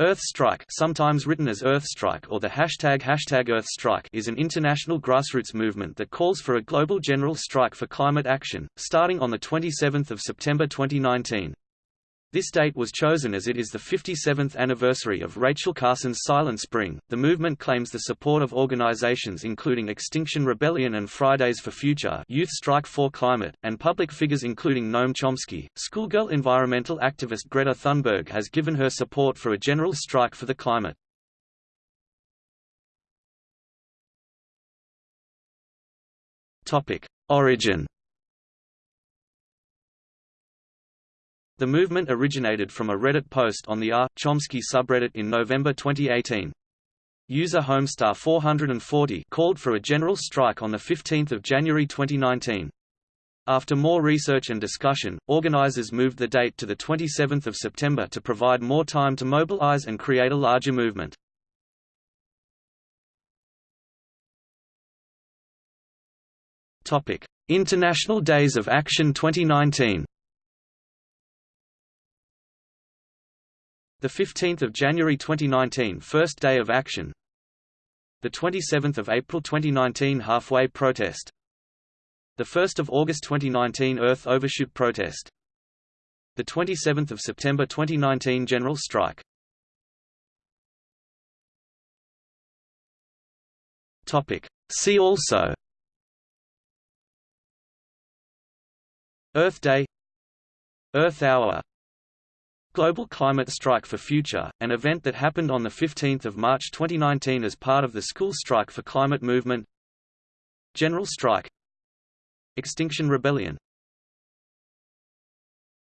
Earth Strike sometimes written as Earth Strike or the hashtag hashtag Earth Strike is an international grassroots movement that calls for a global general strike for climate action, starting on 27 September 2019. This date was chosen as it is the 57th anniversary of Rachel Carson's Silent Spring. The movement claims the support of organizations including Extinction Rebellion and Fridays for Future, Youth Strike for Climate, and public figures including Noam Chomsky. Schoolgirl environmental activist Greta Thunberg has given her support for a general strike for the climate. Topic: Origin The movement originated from a Reddit post on the R. Chomsky subreddit in November 2018. User Homestar 440 called for a general strike on 15 January 2019. After more research and discussion, organizers moved the date to 27 September to provide more time to mobilize and create a larger movement. International Days of Action 2019 The 15th of January 2019 First Day of Action. The 27th of April 2019 Halfway Protest. The 1st of August 2019 Earth Overshoot Protest. The 27th of September 2019 General Strike. Topic. See also. Earth Day. Earth Hour Global Climate Strike for Future, an event that happened on 15 March 2019 as part of the School Strike for Climate movement. General Strike. Extinction Rebellion